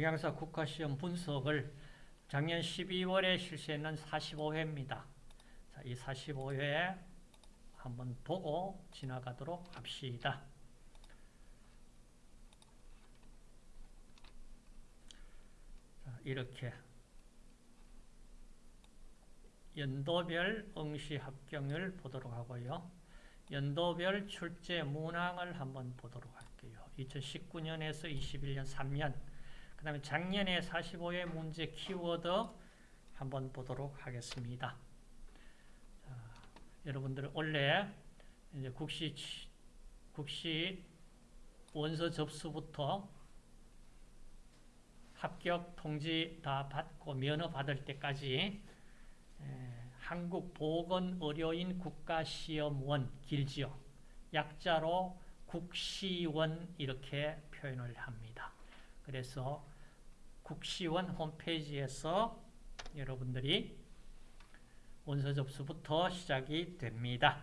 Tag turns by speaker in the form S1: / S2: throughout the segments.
S1: 영양사 국가시험 분석을 작년 12월에 실시했는 45회입니다. 자, 이 45회 한번 보고 지나가도록 합시다. 자, 이렇게 연도별 응시 합격률 보도록 하고요. 연도별 출제 문항을 한번 보도록 할게요. 2019년에서 21년 3년 그 다음에 작년에 45회 문제 키워드 한번 보도록 하겠습니다. 자, 여러분들 원래 이제 국시 국시 원서 접수부터 합격 통지 다 받고 면허 받을 때까지 한국보건의료인 국가시험원 길지요. 약자로 국시원 이렇게 표현을 합니다. 그래서 국시원 홈페이지에서 여러분들이 원서 접수부터 시작이 됩니다.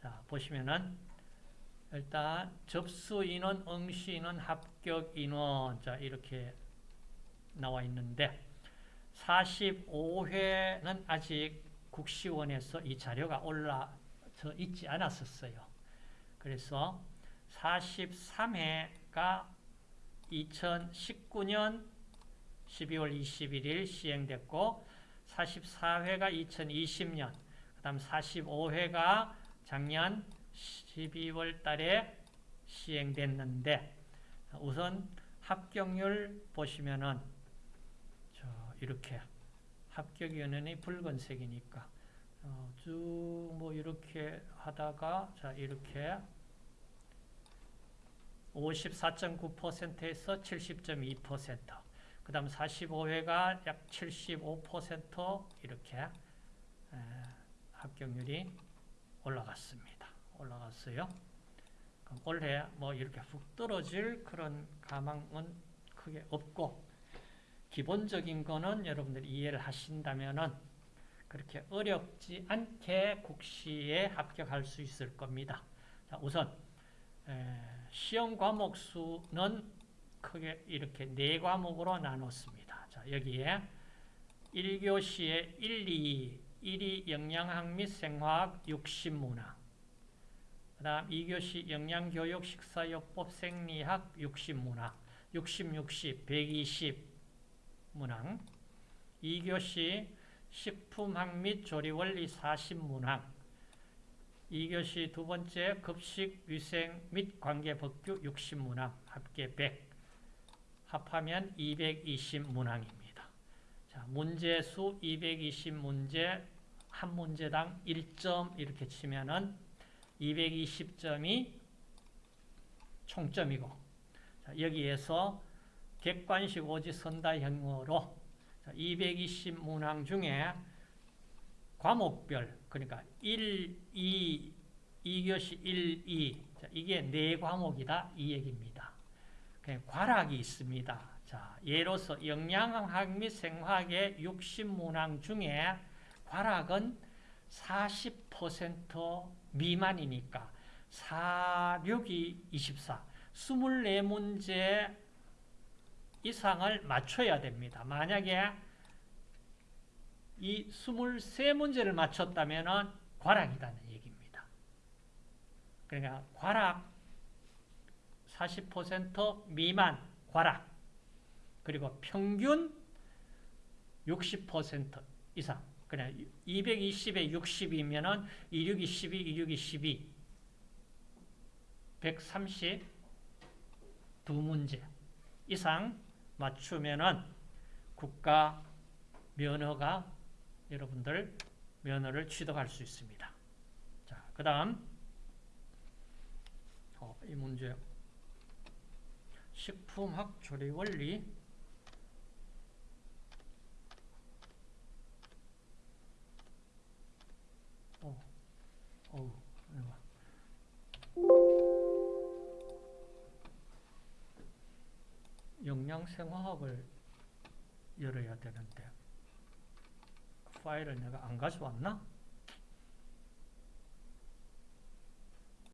S1: 자, 보시면은 일단 접수 인원, 응시 인원, 합격 인원 자 이렇게 나와 있는데 45회는 아직 국시원에서 이 자료가 올라져 있지 않았었어요. 그래서 43회가 2019년 12월 21일 시행됐고 44회가 2020년 그 다음 45회가 작년 12월 달에 시행됐는데 우선 합격률 보시면은 이렇게 합격위원회는 붉은색이니까 어, 쭉뭐 이렇게 하다가 자 이렇게 54.9%에서 70.2%그 다음 45회가 약 75% 이렇게 에, 합격률이 올라갔습니다. 올라갔어요. 올해 뭐 이렇게 훅 떨어질 그런 가망은 크게 없고 기본적인 거는 여러분들이 이해를 하신다면은 그렇게 어렵지 않게 국시에 합격할 수 있을 겁니다. 자, 우선 시험 과목 수는 크게 이렇게 네 과목으로 나눴습니다. 자, 여기에 1교시에 1, 2, 1이 영양학 및 생화학 60문항 그 다음 2교시 영양교육 식사요법 생리학 60문항 60, 60, 120 문항 2교시 식품학 및 조리원리 40 문항 2교시 두 번째 급식 위생 및 관계 법규 60문항 합계 100 합하면 220문항입니다. 자, 문제 수 220문제 한 문제당 1점 이렇게 치면은 220점이 총점이고 자, 여기에서 객관식 오지 선다형으로 220문항 중에 과목별 그러니까 1, 2, 2교시 1, 2 자, 이게 네 과목이다 이 얘기입니다. 과락이 있습니다. 자, 예로서 영양학 및 생화학의 60문항 중에 과락은 40% 미만이니까 4, 6이 24 24문제 이상을 맞춰야 됩니다. 만약에 이 23문제를 맞췄다면 과락이라는 얘기입니다. 그러니까 과락 40% 미만 과락 그리고 평균 60% 이상 그냥 220에 60이면 26이 12, 26이 12 132문제 이상 맞추면은 국가 면허가 여러분들 면허를 취득할 수 있습니다. 자, 그 다음 어, 이 문제. 식품학 조리 원리. 어, 어, 영양생화학을 열어야 되는데 파일을 내가 안 가져왔나?